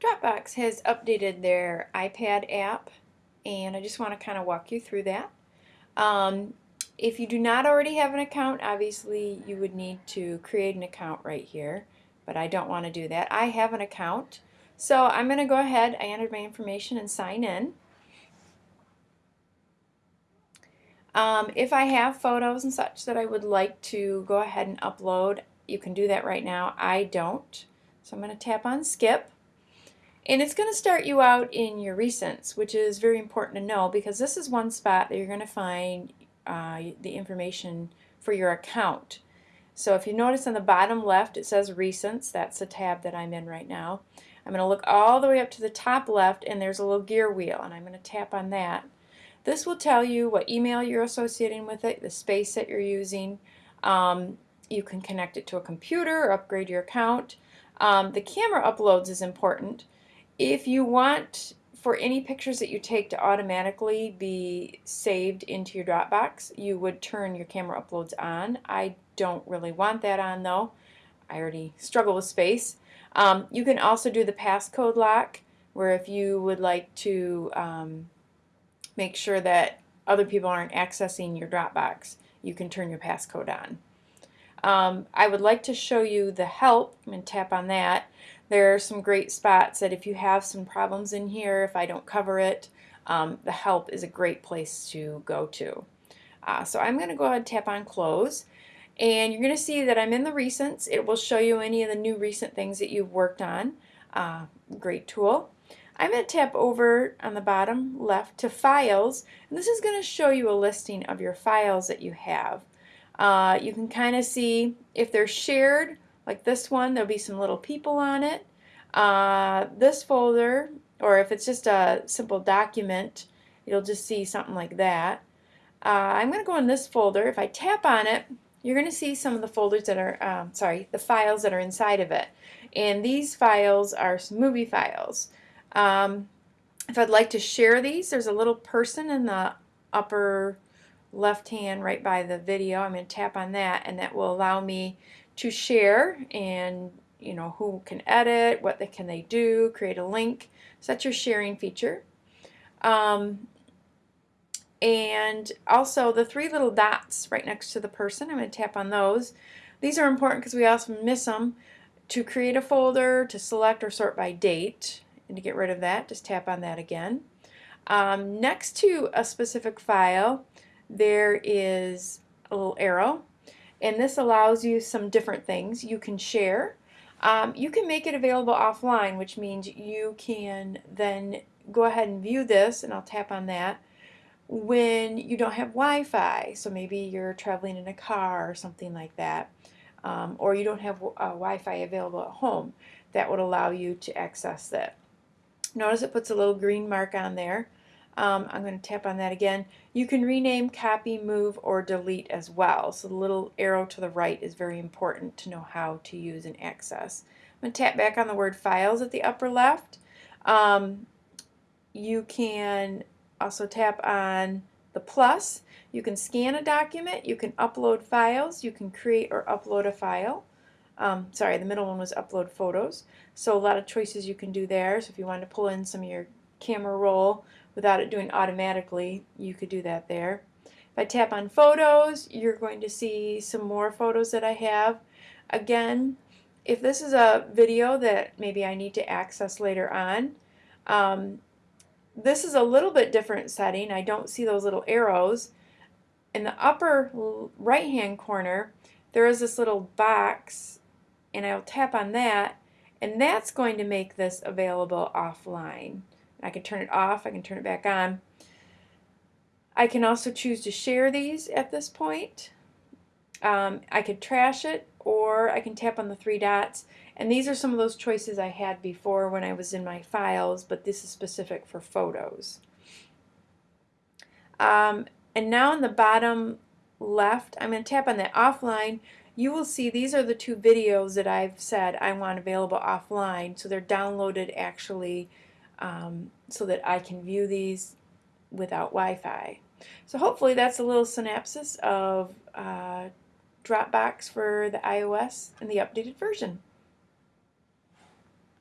Dropbox has updated their iPad app and I just want to kind of walk you through that. Um, if you do not already have an account, obviously you would need to create an account right here, but I don't want to do that. I have an account, so I'm going to go ahead, I entered my information and sign in. Um, if I have photos and such that I would like to go ahead and upload, you can do that right now. I don't. So I'm going to tap on skip. And it's going to start you out in your recents, which is very important to know because this is one spot that you're going to find uh, the information for your account. So if you notice on the bottom left it says recents, that's the tab that I'm in right now. I'm going to look all the way up to the top left and there's a little gear wheel and I'm going to tap on that. This will tell you what email you're associating with it, the space that you're using. Um, you can connect it to a computer or upgrade your account. Um, the camera uploads is important. If you want for any pictures that you take to automatically be saved into your Dropbox, you would turn your camera uploads on. I don't really want that on though. I already struggle with space. Um, you can also do the passcode lock where if you would like to um, make sure that other people aren't accessing your Dropbox, you can turn your passcode on. Um, I would like to show you the help. I'm going to tap on that. There are some great spots that if you have some problems in here, if I don't cover it, um, the help is a great place to go to. Uh, so I'm going to go ahead and tap on close and you're going to see that I'm in the recents. It will show you any of the new recent things that you've worked on. Uh, great tool. I'm going to tap over on the bottom left to files and this is going to show you a listing of your files that you have. Uh, you can kind of see if they're shared, like this one, there'll be some little people on it. Uh, this folder, or if it's just a simple document, you'll just see something like that. Uh, I'm going to go in this folder. If I tap on it, you're going to see some of the folders that are, um, sorry, the files that are inside of it. And these files are movie files. Um, if I'd like to share these, there's a little person in the upper left hand right by the video. I'm going to tap on that and that will allow me to share and you know who can edit, what they, can they do, create a link. So that's your sharing feature. Um, and also the three little dots right next to the person, I'm going to tap on those. These are important because we often miss them. To create a folder, to select or sort by date, and to get rid of that, just tap on that again. Um, next to a specific file, there is a little arrow and this allows you some different things. You can share. Um, you can make it available offline which means you can then go ahead and view this and I'll tap on that when you don't have Wi-Fi so maybe you're traveling in a car or something like that um, or you don't have uh, Wi-Fi available at home that would allow you to access that. Notice it puts a little green mark on there um, I'm going to tap on that again. You can rename, copy, move, or delete as well. So the little arrow to the right is very important to know how to use and access. I'm going to tap back on the word files at the upper left. Um, you can also tap on the plus. You can scan a document, you can upload files, you can create or upload a file. Um, sorry, the middle one was upload photos. So a lot of choices you can do there. So if you wanted to pull in some of your camera roll without it doing automatically, you could do that there. If I tap on photos, you're going to see some more photos that I have. Again, if this is a video that maybe I need to access later on, um, this is a little bit different setting. I don't see those little arrows. In the upper right hand corner, there is this little box and I'll tap on that and that's going to make this available offline. I can turn it off, I can turn it back on. I can also choose to share these at this point. Um, I could trash it or I can tap on the three dots and these are some of those choices I had before when I was in my files but this is specific for photos. Um, and now in the bottom left I'm going to tap on that offline you will see these are the two videos that I've said I want available offline so they're downloaded actually um, so that I can view these without Wi-Fi. So hopefully that's a little synopsis of uh, Dropbox for the iOS and the updated version.